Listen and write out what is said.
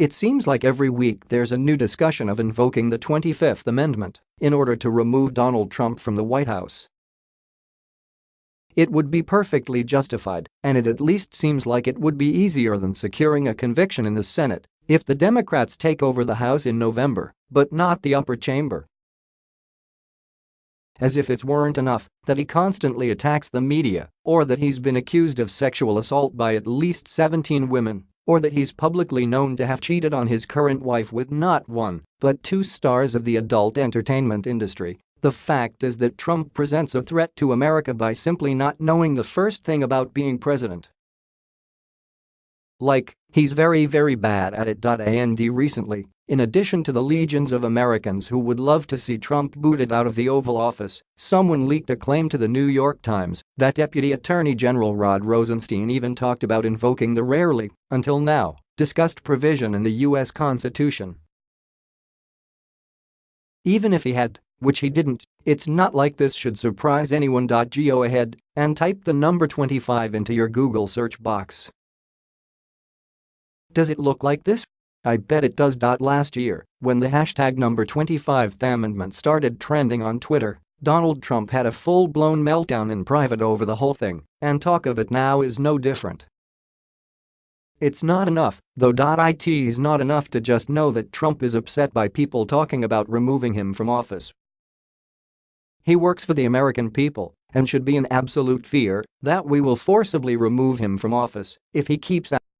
It seems like every week there's a new discussion of invoking the 25th Amendment in order to remove Donald Trump from the White House. It would be perfectly justified, and it at least seems like it would be easier than securing a conviction in the Senate if the Democrats take over the House in November, but not the upper chamber. As if it weren't enough that he constantly attacks the media or that he's been accused of sexual assault by at least 17 women or that he's publicly known to have cheated on his current wife with not one, but two stars of the adult entertainment industry. The fact is that Trump presents a threat to America by simply not knowing the first thing about being president. Like, he's very very bad at it. And recently, in addition to the legions of Americans who would love to see Trump booted out of the Oval Office, someone leaked a claim to the New York Times that Deputy Attorney General Rod Rosenstein even talked about invoking the rarely, until now, discussed provision in the U.S. Constitution. Even if he had, which he didn't, it's not like this should surprise anyone. Go ahead and type the number 25 into your Google search box. Does it look like this? I bet it does. Last year, when the hashtag number 25th amendment started trending on Twitter, Donald Trump had a full-blown meltdown in private over the whole thing, and talk of it now is no different. It's not enough, though. It is not enough to just know that Trump is upset by people talking about removing him from office. He works for the American people and should be in absolute fear that we will forcibly remove him from office if he keeps